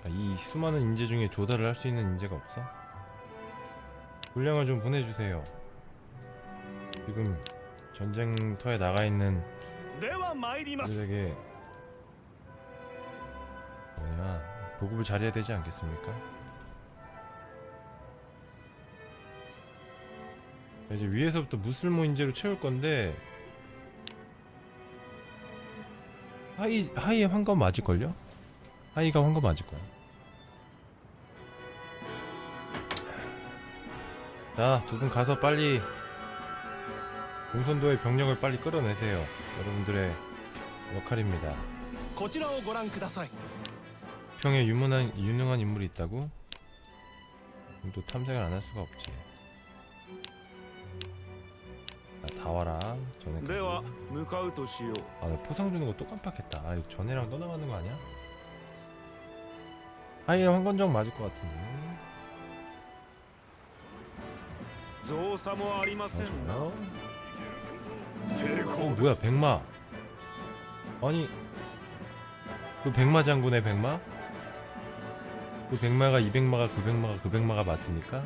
자, 이 수많은 인재 중에 조달을 할 수 있는 인재가 없어? 물량을 좀 보내주세요. 지금 전쟁터에 나가 있는 그들에게 뭐냐 보급을 잘해야 되지 않겠습니까? 이제 위에서부터 무슬모 인재로 채울 건데 하이 하이의 황금 맞을걸요? 하이가 황금 맞을 거야. 자, 두 분 가서 빨리 공선도의 병력을 빨리 끌어내세요. 여러분들의 역할입니다. 평에 유문한, 유능한 인물이 있다고? 또 탐색을 안 할 수가 없지. 아, 다 와라. 전에. 그 아, 나 포상 주는 거 또 깜빡했다. 아, 전에랑 떠나가는 거 아니야? 아예 황건정 맞을 것 같은데. 아, 좋아요. 어 뭐야 백마 아니 그 백마 장군의 백마? 그 백마가 200마가 900마가 900마가 맞습니까?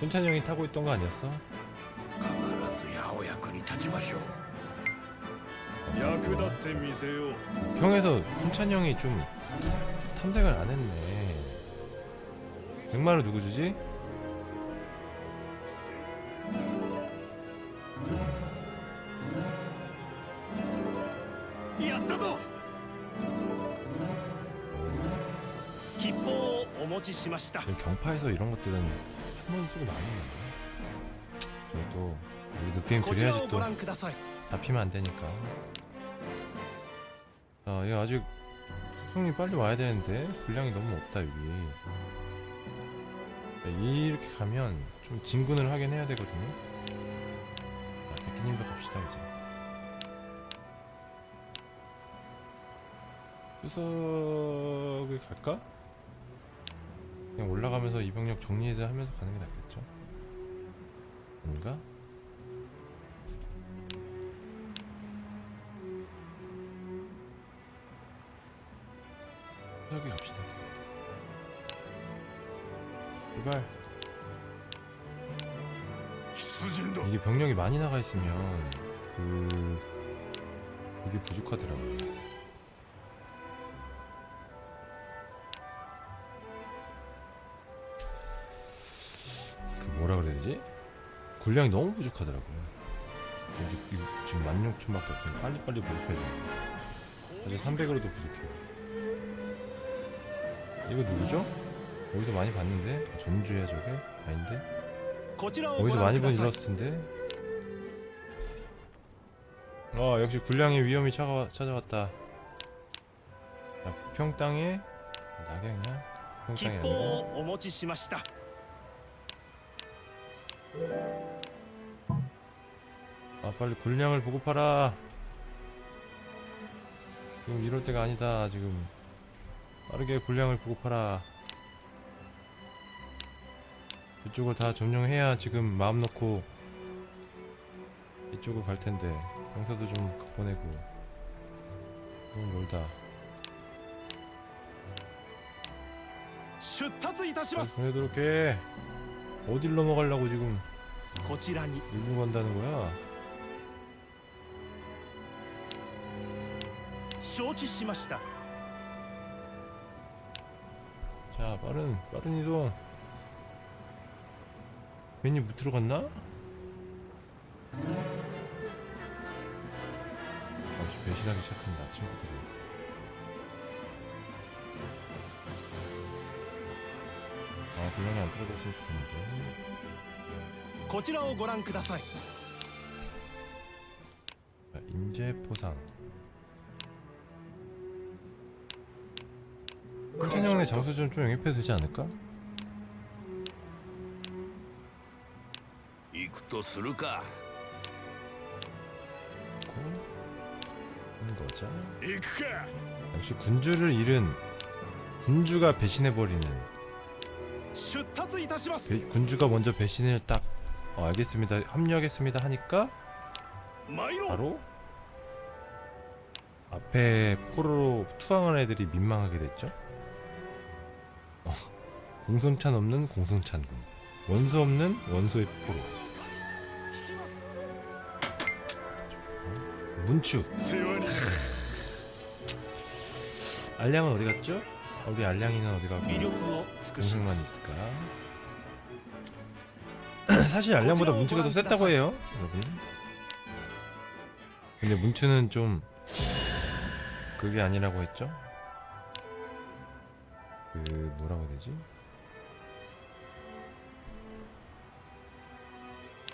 현찬형이 타고 있던 거 아니었어? 평에서 현찬형이 좀 탐색을 안 했네 백마를 누구 주지? 경파에서 이런 것들은 한 번 쓰고 많이 해요. 또 우리 늑대임 드려야지 또 잡히면 안 되니까. 아, 얘 아직 수송이 빨리 와야 되는데 분량이 너무 없다 여기. 네, 이렇게 가면 좀 진군을 하긴 해야 되거든요. 아 백기님도 갑시다 이제. 추석을 갈까? 그냥 올라가면서 이병력 정리하면서 가는 게 낫겠죠? 뭔가? 여기 갑시다. 제발. 이게 병력이 많이 나가 있으면 그 이게 부족하더라고요. 되지? 군량이 너무 부족하더라고요 지금 16,000밖에 없으니 빨리빨리 보급해야 돼 아직 300으로도 부족해요 이거 누구죠? 여기서 많이 봤는데? 아, 전주야 저게? 아닌데? 어디서 많이 본 일러스트인데? 어 역시 군량의 위험이 차가, 찾아왔다 야, 평땅에 낙양이야? 평땅이 아니고 아 빨리 군량을 보급하라. 지금 이럴 때가 아니다 지금. 빠르게 군량을 보급하라. 이쪽을 다 점령해야 지금 마음 놓고 이쪽으로 갈텐데 병사도 좀 보내고. 너무 멀다. 보내도록 해. 어딜 넘어가려고 지금. こちらに 일본 간다는 거야 承知しました 자 빠른 빠른 이동 괜히 못 들어갔나? 역시 배신하기 시작한다 친구들이 아 분량이 안 떨어졌으면 좋겠는데 こちらをご覧ください 자, 인재 포상 천영의 장수 좀, 좀 영입해도 되지 않을까? 行くとするか 고 하는 거죠 行くか 역시 군주를 잃은 군주가 배신해버리는 出立いたします 배- 군주가 먼저 배신을 딱 어, 알겠습니다. 합류하겠습니다 하니까 바로 앞에 포로로 투항한 애들이 민망하게 됐죠. 어, 공손찬 없는 공손찬군, 원수 없는 원소의 포로. 어, 문추. 알량은 어디 갔죠? 어디 알량이는 어디 가고 동생만 있을까? 사실 알량보다 문추가 더 셌다고 해요, 여러분. 근데 문추는 좀 그게 아니라고 했죠? 그 뭐라고 해야 되지?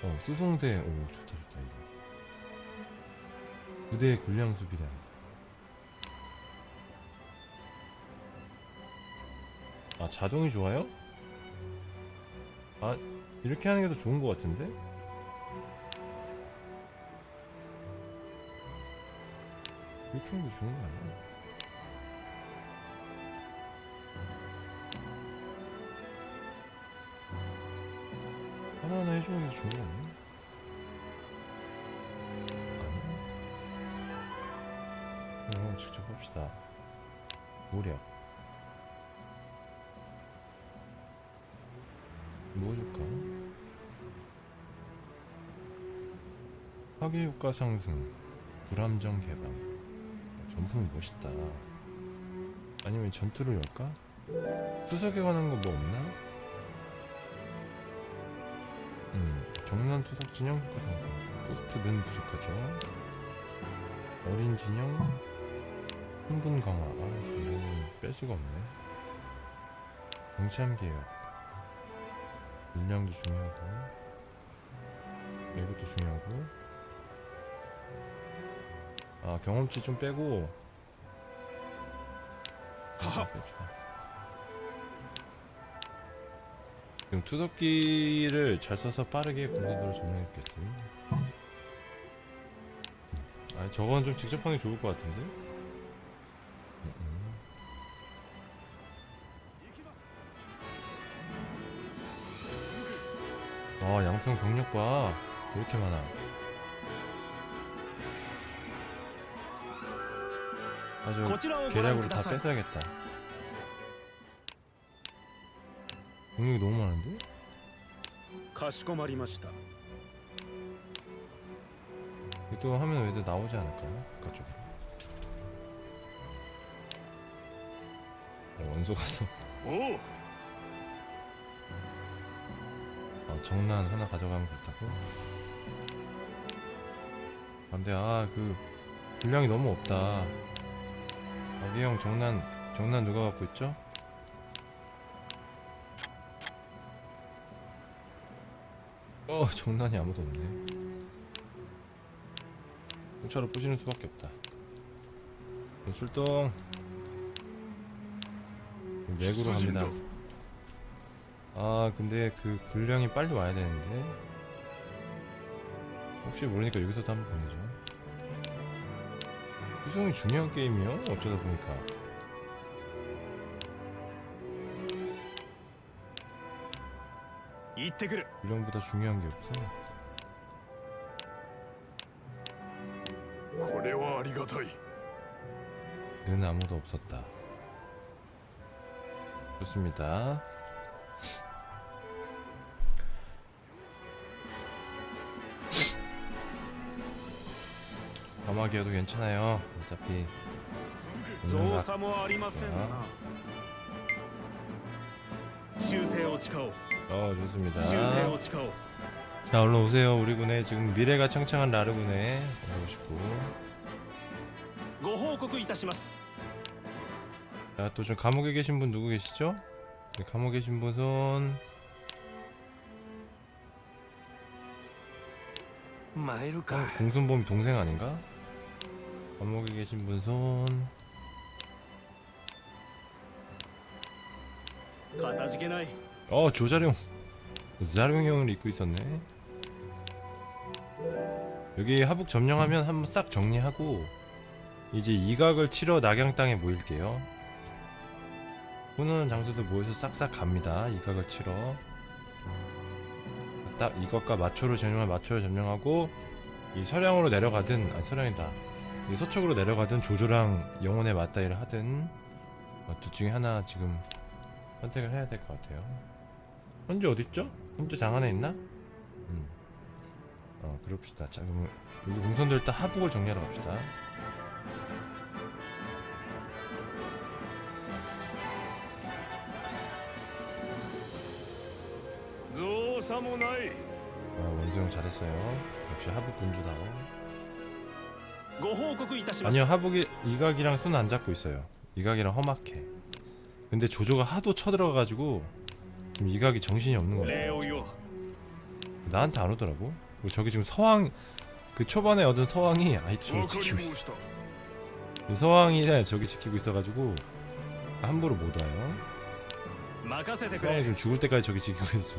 어 수송대 오 좋다 좋다 이거 부대의 군량 수비량 아 자동이 좋아요? 아 이렇게 하는 게 더 좋은 것 같은데? 이렇게 하는 게 좋은 거 아니야? 하나하나 해주는 게 좋은 거 아니야? 그럼 직접 합시다 모략 뭐 줄까? 파괴 효과 상승, 불함정 개방. 전품이 멋있다. 아니면 전투를 열까? 수석에 관한 거 뭐 없나? 음, 정난 투석 진영 효과 상승. 포스트는 부족하죠. 어린 진영, 흥분 강화. 아, 이거는 뺄 수가 없네. 경참 개혁. 물량도 중요하고 이것도 중요하고 아 경험치 좀 빼고. 지금 투석기를 잘 써서 빠르게 공격으로 점령했겠습니다. 아, 저건 좀 직접 하는 게 좋을 것 같은데? 음, 음. 아, 양평 병력 봐. 왜 이렇게 많아? 아주 계략으로 다 뺏어야겠다. 능력이 너무 많은데? 이또 하면 왜들 나오지 않을까요? 그쪽으로. 어, 원소 가서. 어, 아, 정난 하나 가져가면 좋다고? 안돼. 아그 분량이 너무 없다. 아기형 정난 정난 누가 갖고 있죠? 어 정난이 아무도 없네. 공차로 부시는 수밖에 없다. 출동. 맥으로 갑니다. 아 근데 그 분량이 빨리 와야 되는데. 혹시 모르니까 여기서도 한번 보내죠 구성이 중요한 게임이요? 어쩌다 보니까行ってくる 분량보다 중요한 게 없어 これはありがたい 는 아무도 없었다 좋습니다 점화기어도 괜찮아요. 어차피 어? 어? 좋습니다. 자 얼른 오세요 우리 군에. 지금 미래가 창창한 라르 군에 오시고. 자또좀 감옥에 계신 분 누구 계시죠? 네, 감옥에 계신 분은 어, 공손범이 동생 아닌가? 감옥에 계신 분 손. かたじけない 어 조자룡. 자룡 형을 입고 있었네. 여기 하북 점령하면 한번 싹 정리하고 이제 이각을 치러 낙양 땅에 모일게요. 훈훈한 장수들 모여서 싹싹 갑니다. 이각을 치러. 딱 이것과 마초를 점령할 마초를 점령하고 이 서량으로 내려가든 아니 서량이다. 서쪽으로 내려가든 조조랑 영혼의 맞다이를 하든 어, 둘 중에 하나 지금 선택을 해야 될 것 같아요 현재 어딨죠? 현재 장 안에 있나? 음. 어 그럽시다 자 그럼 여기 공선들 일단 하복을 정리하러 갑시다 아 원수형 잘했어요 역시 하복 군주다워 아니요 하복이 이각이랑 손 안 잡고 있어요. 이각이랑 험악해. 근데 조조가 하도 쳐들어가가지고 지금 이각이 정신이 없는 거예요. 나한테 안 오더라고. 저기 지금 서왕 그 초반에 얻은 서왕이 아이템을 지키고 있어. 뭐 서왕이 네, 저기 지키고 있어가지고 함부로 못 와요. 서황이 지금 죽을 때까지 저기 지키고 있어